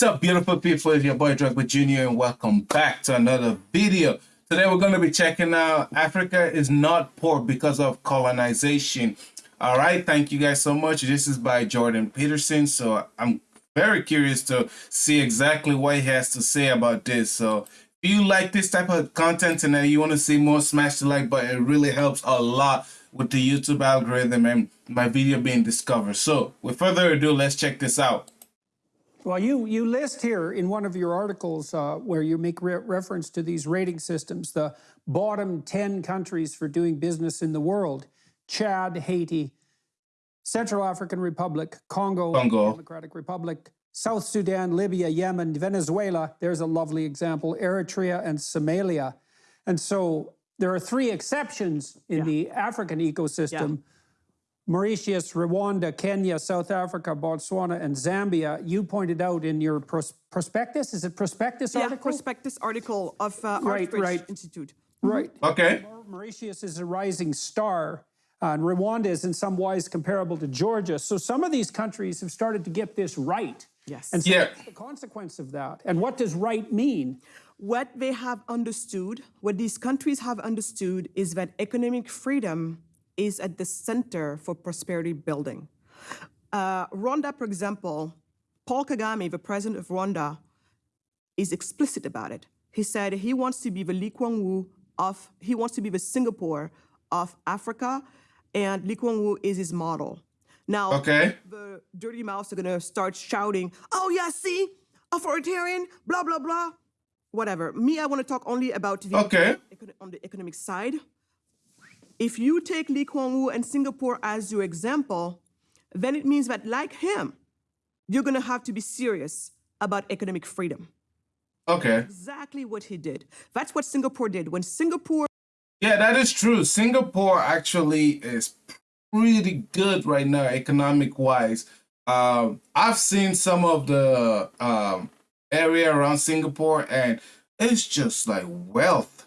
What's up, beautiful people? It's your boy Drogba Jr. and welcome back to another video. Today we're going to be checking out Africa is not poor because of colonization. All right, thank you guys so much. This is by Jordan Peterson. So I'm very curious to see exactly what he has to say about this. So if you like this type of content and you want to see more, smash the like button. It really helps a lot with the YouTube algorithm and my video being discovered. So with further ado, let's check this out. Well, you, you list here in one of your articles uh, where you make re reference to these rating systems, the bottom 10 countries for doing business in the world, Chad, Haiti, Central African Republic, Congo, Congo. Democratic Republic, South Sudan, Libya, Yemen, Venezuela, there's a lovely example, Eritrea and Somalia. And so there are three exceptions in yeah. the African ecosystem. Yeah Mauritius, Rwanda, Kenya, South Africa, Botswana, and Zambia. You pointed out in your pros prospectus, is it prospectus yeah, article? prospectus article of uh, right, right. Institute. Right. Okay. Mauritius is a rising star, uh, and Rwanda is in some ways comparable to Georgia. So some of these countries have started to get this right. Yes. And so yeah. what's the consequence of that? And what does right mean? What they have understood, what these countries have understood is that economic freedom is at the center for prosperity building. Uh, Rwanda, for example, Paul Kagame, the president of Rwanda, is explicit about it. He said he wants to be the Lee Kuan Yew of, he wants to be the Singapore of Africa, and Lee Kuan Yew is his model. Now, okay. the dirty mouths are gonna start shouting, oh yeah, see, authoritarian, blah, blah, blah, whatever. Me, I wanna talk only about the, okay. on the economic side. If you take Lee Kuan Yew and Singapore as your example, then it means that like him, you're gonna have to be serious about economic freedom. Okay. Exactly what he did. That's what Singapore did. When Singapore Yeah, that is true. Singapore actually is pretty good right now, economic wise. Um, I've seen some of the um, area around Singapore and it's just like wealth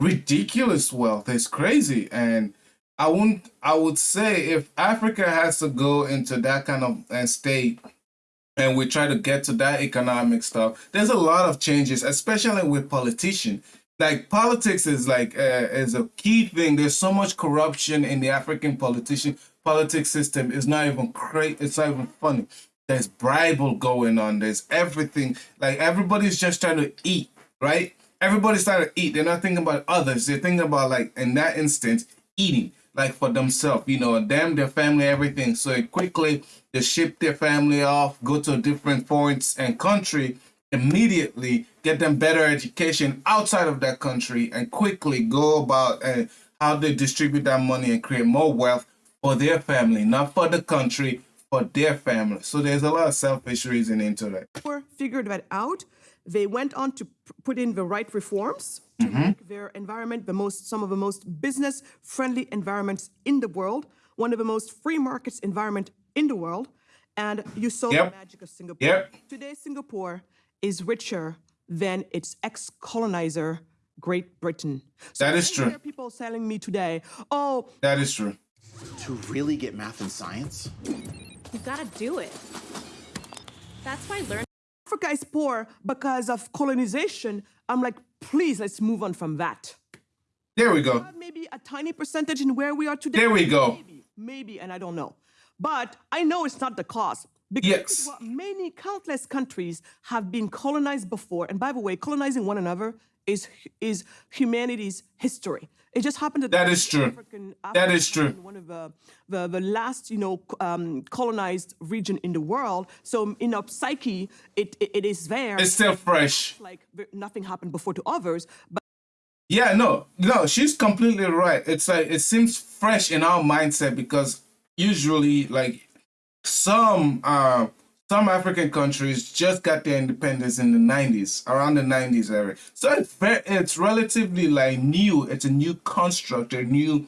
ridiculous wealth. It's crazy. And I wouldn't I would say if Africa has to go into that kind of uh, state and we try to get to that economic stuff, there's a lot of changes, especially with politicians. Like politics is like uh, is a key thing. There's so much corruption in the African politician politics system. It's not even great. It's not even funny. There's bribery going on. There's everything. Like everybody's just trying to eat, right? Everybody started to eat. They're not thinking about others. They're thinking about like in that instance, eating like for themselves, you know, them, their family, everything. So quickly they ship their family off, go to different points and country, immediately get them better education outside of that country and quickly go about uh, how they distribute that money and create more wealth for their family, not for the country, for their family. So there's a lot of selfish reason into that. We figured that out they went on to put in the right reforms to mm -hmm. make their environment the most, some of the most business-friendly environments in the world, one of the most free markets environment in the world. And you saw yep. the magic of Singapore. Yep. Today, Singapore is richer than its ex-colonizer, Great Britain. So that is true. people telling me today, oh... That is true. To really get math and science? You gotta do it. That's why learning Africa is poor because of colonization. I'm like, please, let's move on from that. There we go. Maybe a tiny percentage in where we are today. There we go. Maybe, maybe, and I don't know. But I know it's not the cause. Because yes. many countless countries have been colonized before. And by the way, colonizing one another is, is humanity's history. It just happened that that is true. African, African that is true. One of the, the, the last, you know, um, colonized region in the world. So in our psyche, it, it, it is there. It's still fresh. Like nothing happened before to others. But yeah, no, no, she's completely right. It's like it seems fresh in our mindset because usually, like some uh some African countries just got their independence in the 90s, around the 90s area. So it's, very, it's relatively like new. It's a new construct, a new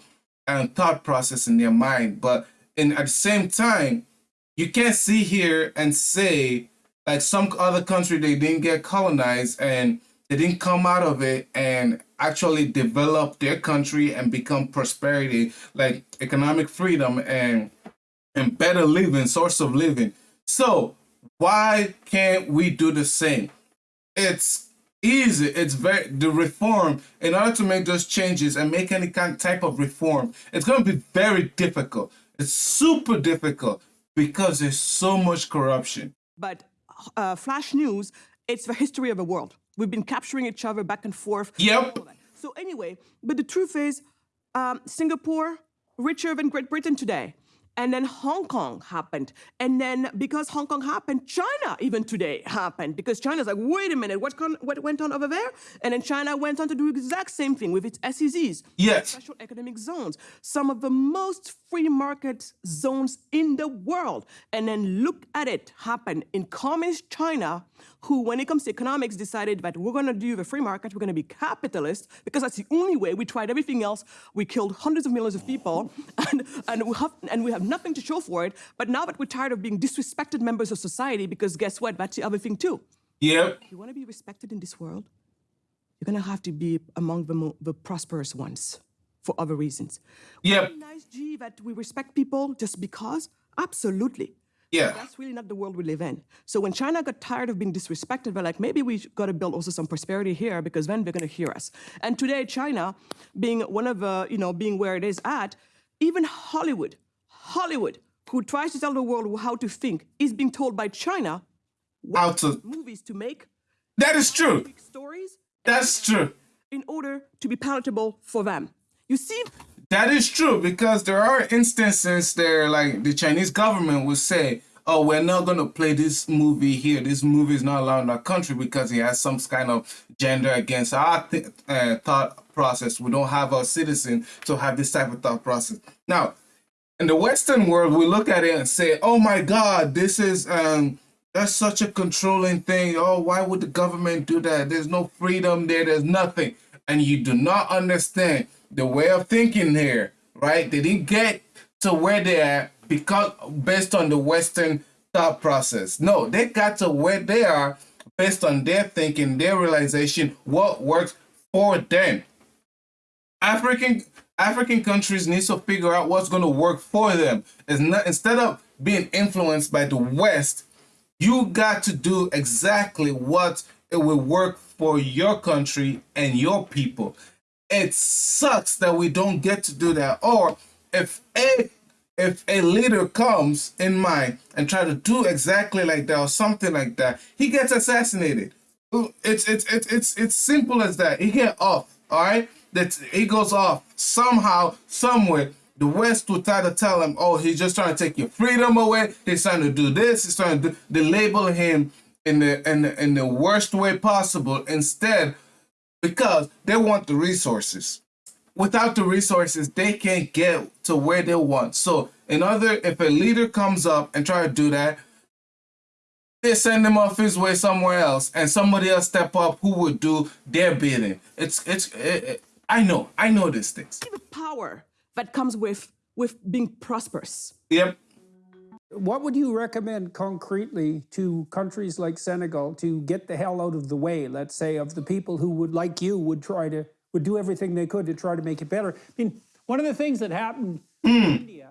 um, thought process in their mind. But in, at the same time, you can't see here and say like some other country, they didn't get colonized and they didn't come out of it and actually develop their country and become prosperity, like economic freedom and, and better living, source of living so why can't we do the same? It's easy. It's very the reform in order to make those changes and make any kind type of reform. It's going to be very difficult. It's super difficult because there's so much corruption. But uh, flash news, it's the history of the world. We've been capturing each other back and forth. Yep. So anyway, but the truth is, um, Singapore richer than Great Britain today. And then Hong Kong happened. And then because Hong Kong happened, China even today happened. Because China's like, wait a minute, what, what went on over there? And then China went on to do the exact same thing with its SEZs. Yes. Special economic zones. Some of the most free market zones in the world. And then look at it happen in communist China, who, when it comes to economics, decided that we're going to do the free market, we're going to be capitalist, because that's the only way. We tried everything else. We killed hundreds of millions of people, and, and, we, have, and we have nothing to show for it. But now that we're tired of being disrespected members of society, because guess what? That's the other thing, too. Yep. If you want to be respected in this world, you're going to have to be among the, the prosperous ones for other reasons. Yep. Nice, G, that we respect people just because? Absolutely. Yeah. That's really not the world we live in. So when China got tired of being disrespected, they're like, maybe we got to build also some prosperity here because then they're going to hear us. And today, China, being one of the, you know, being where it is at, even Hollywood, Hollywood, who tries to tell the world how to think, is being told by China How to? movies to make, That is true. stories, That's true. in order to be palatable for them. You see, That is true because there are instances there, like the Chinese government will say, "Oh, we're not going to play this movie here. This movie is not allowed in our country because it has some kind of gender against our th- uh, thought process. We don't have our citizen to have this type of thought process." Now, in the Western world, we look at it and say, "Oh my God, this is um." That's such a controlling thing. Oh, why would the government do that? There's no freedom there. There's nothing. And you do not understand the way of thinking here, right? They didn't get to where they are because based on the Western thought process. No, they got to where they are based on their thinking, their realization, what works for them. African African countries need to figure out what's going to work for them. Not instead of being influenced by the West, you got to do exactly what it will work for your country and your people. It sucks that we don't get to do that. Or if a if a leader comes in mind and try to do exactly like that or something like that, he gets assassinated. It's it's it's it's it's simple as that. He get off. All right, that he goes off somehow, somewhere. The West will try to tell him, "Oh, he's just trying to take your freedom away. He's trying to do this. He's trying to do." They label him in the in the, in the worst way possible. Instead, because they want the resources. Without the resources, they can't get to where they want. So, in other, if a leader comes up and try to do that, they send him off his way somewhere else, and somebody else step up who would do their bidding. It's it's. It, it, I know, I know these things. the power that comes with with being prosperous. Yep. What would you recommend concretely to countries like Senegal to get the hell out of the way, let's say, of the people who would, like you, would try to, would do everything they could to try to make it better? I mean, one of the things that happened hmm. in India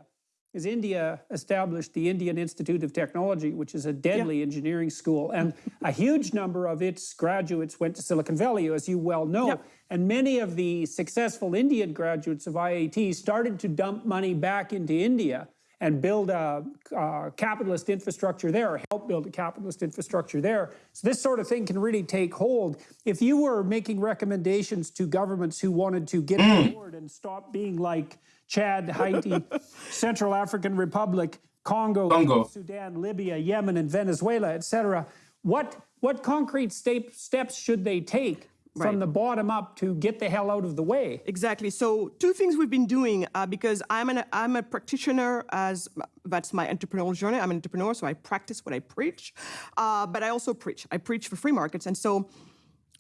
is India established the Indian Institute of Technology, which is a deadly engineering school, and a huge number of its graduates went to Silicon Valley, as you well know. Yep. And many of the successful Indian graduates of IIT started to dump money back into India and build a, a capitalist infrastructure there, or help build a capitalist infrastructure there. So this sort of thing can really take hold. If you were making recommendations to governments who wanted to get on mm. board and stop being like Chad, Haiti, Central African Republic, Congo, Congo. Sudan, Libya, Yemen, and Venezuela, et cetera, what, what concrete step, steps should they take from the bottom up to get the hell out of the way? Exactly. So two things we've been doing uh, because I'm an I'm a practitioner as that's my entrepreneurial journey. I'm an entrepreneur, so I practice what I preach, uh, but I also preach. I preach for free markets, and so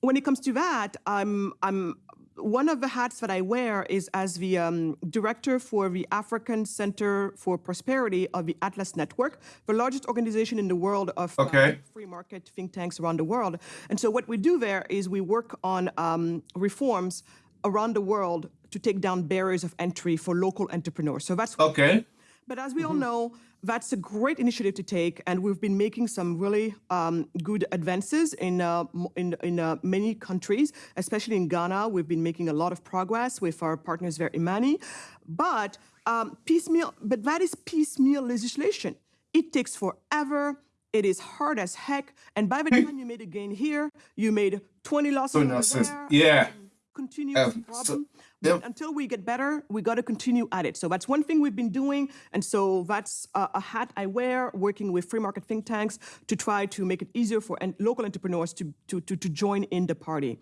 when it comes to that, I'm I'm one of the hats that I wear is as the um, director for the African Center for Prosperity of the Atlas Network, the largest organization in the world of uh, free market think tanks around the world. And so what we do there is we work on um, reforms around the world to take down barriers of entry for local entrepreneurs. So that's Okay. But as we all know, that's a great initiative to take, and we've been making some really um, good advances in uh, in, in uh, many countries, especially in Ghana. We've been making a lot of progress with our partners there, Imani. But um, piecemeal, but that is piecemeal legislation. It takes forever. It is hard as heck, and by the time you made a gain here, you made 20 losses Twenty over losses. there. Yeah. Continuous Um, problem. But yep. until we get better, we got to continue at it. So that's one thing we've been doing, and so that's a, a hat I wear, working with free market think tanks to try to make it easier for local entrepreneurs to, to, to, to join in the party.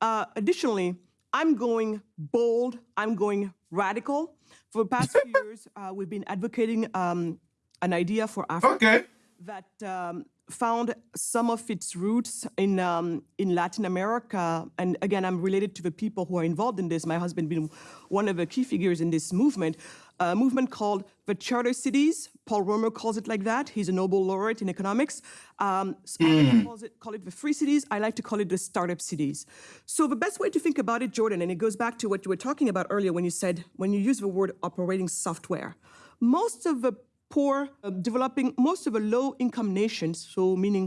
Uh, additionally, I'm going bold, I'm going radical. For the past few years, uh, we've been advocating um, an idea for Africa Okay. that um, found some of its roots in um, in Latin America. And again, I'm related to the people who are involved in this. My husband being one of the key figures in this movement, a movement called the Charter Cities. Paul Romer calls it like that. He's a Nobel laureate in economics. Um, others calls it, call it the free cities. I like to call it the startup cities. So the best way to think about it, Jordan, and it goes back to what you were talking about earlier when you said when you use the word operating software. Most of the poor, uh, developing, most of the low income nations, so meaning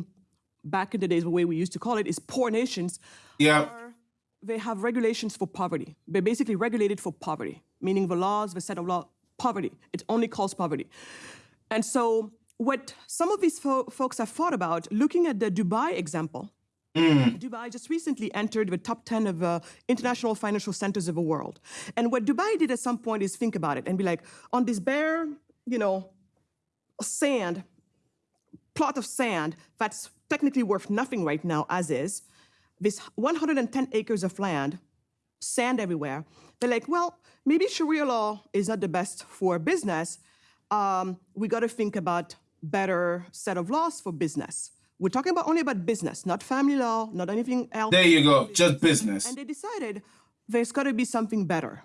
back in the days, the way we used to call it is poor nations, Yeah. are, they have regulations for poverty. They're basically regulated for poverty, meaning the laws, the set of law, poverty. It only calls poverty. And so, what some of these fo- folks have thought about, looking at the Dubai example, Dubai just recently entered the top 10 of uh, international financial centers of the world. And what Dubai did at some point is think about it and be like, on this bare, you know, sand, plot of sand that's technically worth nothing right now as is, this 110 acres of land, sand everywhere. They're like, well, maybe Sharia law is not the best for business. Um, we got to think about better set of laws for business. We're talking about only about business, not family law, not anything else. There you go. Just business. And they decided there's got to be something better.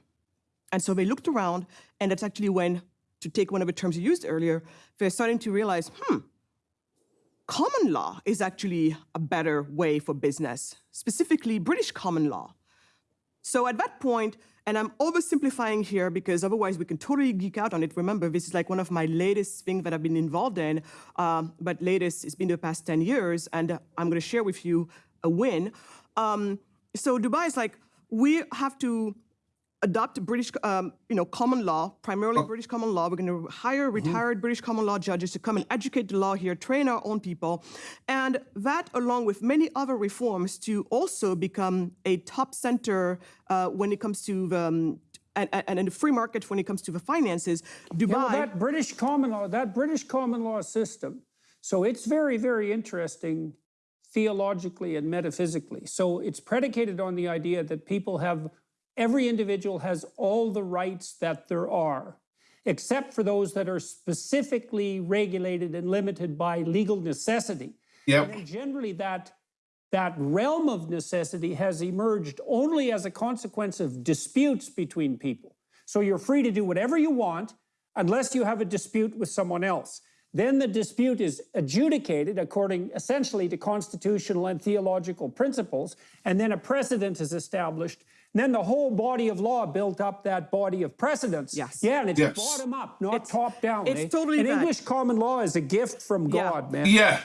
And so they looked around, and that's actually when, to take one of the terms you used earlier, they're starting to realize, hmm, common law is actually a better way for business, specifically British common law. So at that point, and I'm oversimplifying here because otherwise we can totally geek out on it. Remember, this is like one of my latest things that I've been involved in, um, but latest, it's been the past 10 years, and I'm going to share with you a win. Um, so Dubai is like, we have to adopt British, um, you know, common law, primarily British common law. We're going to hire retired British common law judges to come and educate the law here, train our own people, and that, along with many other reforms, to also become a top center uh, when it comes to the, um, and, and, and the free market when it comes to the finances. Dubai. Yeah, well, that British common law, that British common law system, so it's very, very interesting theologically and metaphysically. So it's predicated on the idea that people have, every individual has all the rights that there are, except for those that are specifically regulated and limited by legal necessity. Yep. And generally, that that realm of necessity has emerged only as a consequence of disputes between people. So you're free to do whatever you want unless you have a dispute with someone else. Then the dispute is adjudicated according essentially to constitutional and theological principles, and then a precedent is established. And then the whole body of law built up that body of precedents. Yes. Yeah, and it's Yes. bottom up, not It's- top down. it's eh? totally And that. English common law is a gift from Yeah. God, man. Yeah.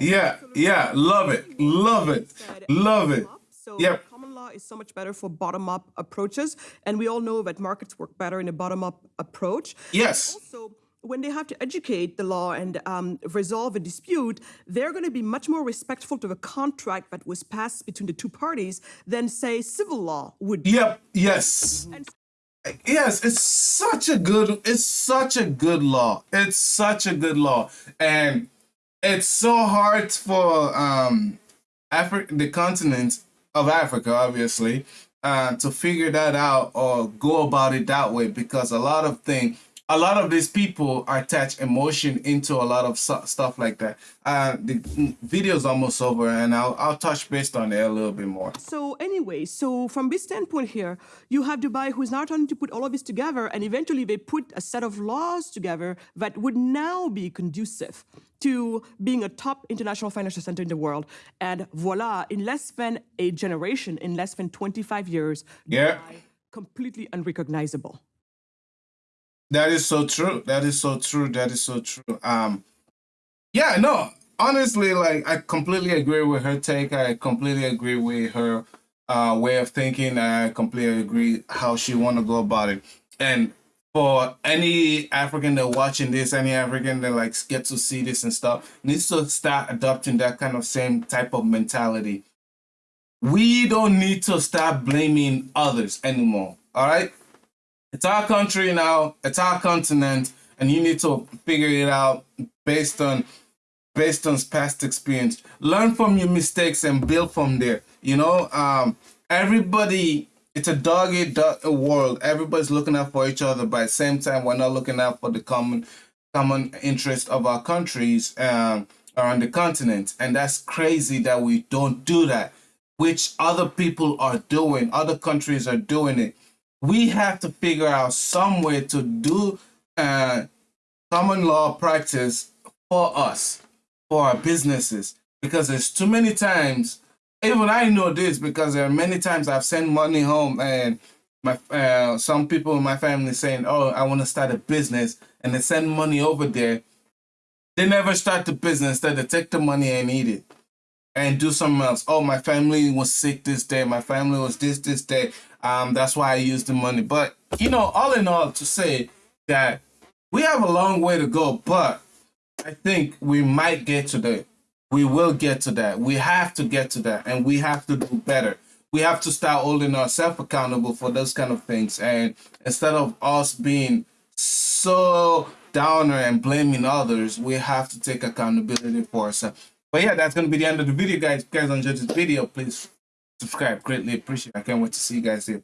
Yeah. Yeah. Love it. Love it. Love it. So Yep. common law is so much better for bottom-up approaches, and we all know that markets work better in a bottom-up approach. Yes. Also, when they have to educate the law and um, resolve a dispute, they're going to be much more respectful to the contract that was passed between the two parties than, say, civil law would be. Yep. Yes. Yes, it's such a good it's such a good law. It's such a good law. And it's so hard for um Africa the continent of Africa, obviously, uh, to figure that out or go about it that way because a lot of thing a lot of these people attach emotion into a lot of stuff like that. Uh, the video's almost over, and I'll I'll touch based on it a little bit more. So anyway, so from this standpoint here, you have Dubai who's now trying to put all of this together, and eventually they put a set of laws together that would now be conducive to being a top international financial center in the world. And voila, in less than a generation, in less than 25 years, Yeah. Dubai, completely unrecognizable. That is so true. That is so true. That is so true. Um, yeah, no, honestly, like I completely agree with her take. I completely agree with her uh, way of thinking. I completely agree how she want to go about it. And for any African that watching this, any African that like get to see this and stuff, needs to start adopting that kind of same type of mentality. We don't need to start blaming others anymore. All right, it's our country now. It's our continent, and you need to figure it out based on based on past experience. Learn from your mistakes and build from there. You know, um, everybody. It's a dog eat dog world. Everybody's looking out for each other, but at the same time, we're not looking out for the common common interest of our countries um, around the continent. And that's crazy that we don't do that, which other people are doing. Other countries are doing it. We have to figure out some way to do uh, common law practice for us, for our businesses, because there's too many times. Even I know this because there are many times I've sent money home and my uh, some people in my family saying, "Oh, I want to start a business," and they send money over there. They never start the business. They take the money and eat it and do something else. Oh, my family was sick this day. My family was this this day. Um, that's why I used the money. But you know, all in all, to say that we have a long way to go, but I think we might get to that. We will get to that. We have to get to that, and we have to do better. We have to start holding ourselves accountable for those kind of things, and instead of us being so downer and blaming others, we have to take accountability for ourselves. But yeah, that's gonna be the end of the video, guys. If you guys enjoyed this video, please subscribe. Greatly appreciate. it. I can't wait to see you guys here.